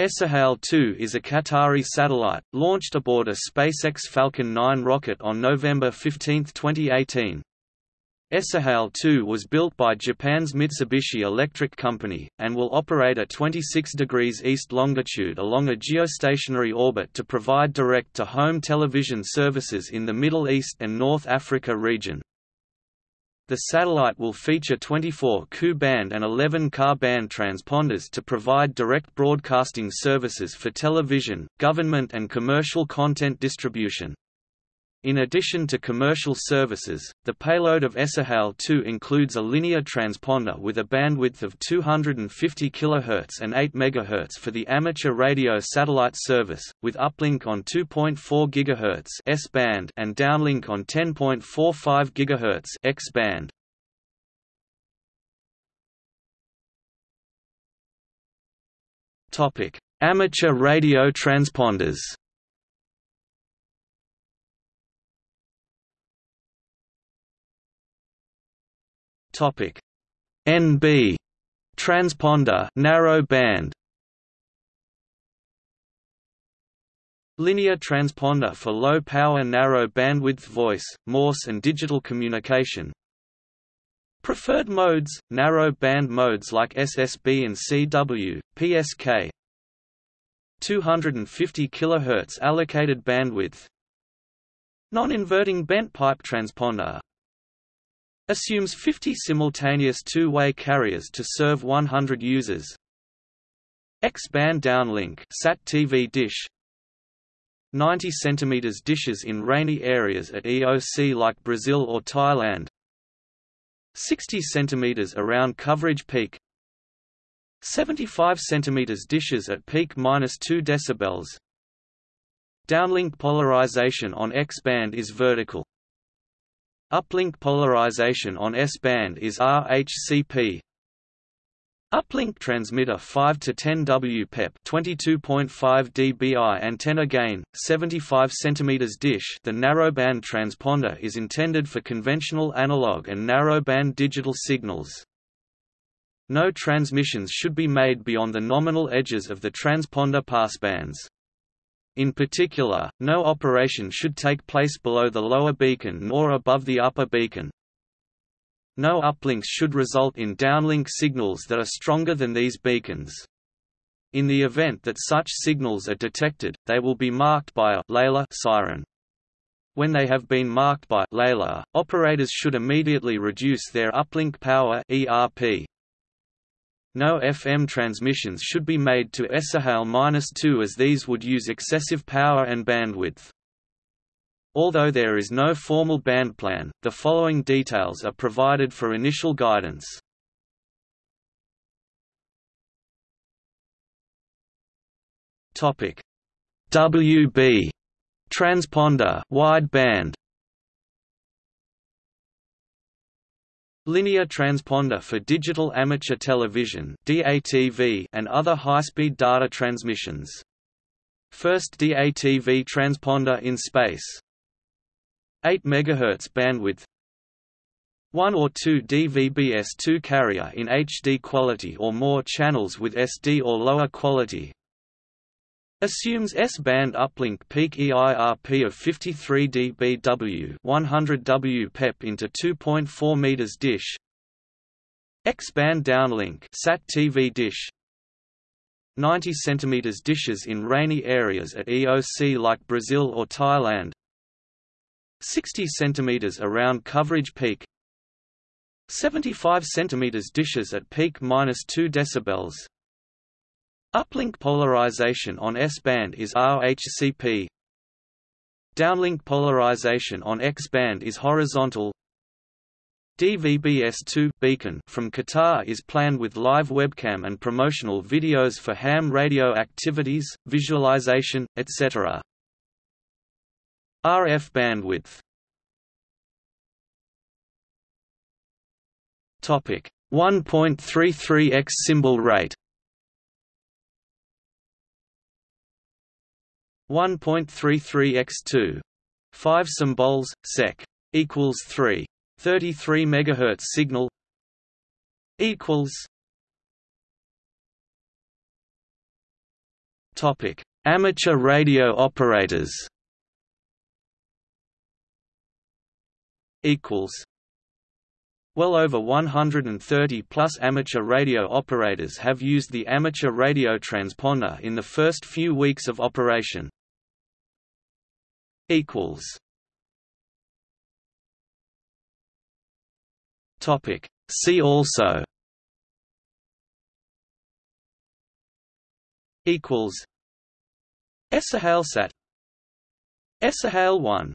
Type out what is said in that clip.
Es'Hail-2 is a Qatari satellite, launched aboard a SpaceX Falcon 9 rocket on November 15, 2018. Es'Hail-2 was built by Japan's Mitsubishi Electric Company, and will operate at 26 degrees east longitude along a geostationary orbit to provide direct-to-home television services in the Middle East and North Africa region. The satellite will feature 24 Ku-band and 11 Ka-band transponders to provide direct broadcasting services for television, government and commercial content distribution. In addition to commercial services, the payload of Es'Hail-2 includes a linear transponder with a bandwidth of 250 kHz and 8 MHz for the amateur radio satellite service, with uplink on 2.4 GHz S-band and downlink on 10.45 GHz X-band. Topic: Amateur radio transponders. Topic: NB transponder narrow band. Linear transponder for low power narrow bandwidth voice, Morse and digital communication. Preferred modes, narrow band modes like SSB and CW, PSK 250 kHz allocated bandwidth. Non-inverting bent pipe transponder Assumes 50 simultaneous two-way carriers to serve 100 users. X-band downlink SAT TV dish. 90 cm dishes in rainy areas at EOC like Brazil or Thailand. 60 cm around coverage peak. 75 cm dishes at peak minus 2 decibels. Downlink polarization on X-band is vertical Uplink polarization on S-band is RHCP. Uplink transmitter 5 to 10 WPEP 22.5 dBi antenna gain 75 cm dish The narrowband transponder is intended for conventional analog and narrowband digital signals. No transmissions should be made beyond the nominal edges of the transponder passbands. In particular, no operation should take place below the lower beacon nor above the upper beacon. No uplinks should result in downlink signals that are stronger than these beacons. In the event that such signals are detected, they will be marked by a LEILA siren. When they have been marked by LEILA, operators should immediately reduce their uplink power ERP. No FM transmissions should be made to Es'Hail-2 as these would use excessive power and bandwidth. Although there is no formal band plan, the following details are provided for initial guidance. Topic: WB transponder wide Linear transponder for digital amateur television DATV and other high-speed data transmissions. First DATV transponder in space. 8 MHz bandwidth 1 or 2 DVB-S2 carrier in HD quality or more channels with SD or lower quality Assumes S-band uplink peak EIRP of 53 dBW 100 W PEP into 2.4 meters dish. X-band downlink SAT TV dish. 90 cm dishes in rainy areas at EOC like Brazil or Thailand. 60 cm around coverage peak. 75 cm dishes at peak minus 2 decibels Uplink polarization on S-band is RHCP. Downlink polarization on X-band is horizontal. DVB-S2 beacon from Qatar is planned with live webcam and promotional videos for ham radio activities, visualization, etc. RF bandwidth Topic 1.33x symbol rate 1.33 x 2. 5 symbols, sec. equals 3. 33 MHz signal equals Topic: Amateur radio operators. Equals. Well over 130 plus amateur radio operators have used the amateur radio transponder in the first few weeks of operation. Equals. Topic. See also. Equals. Es'hailSat. Es'hail 1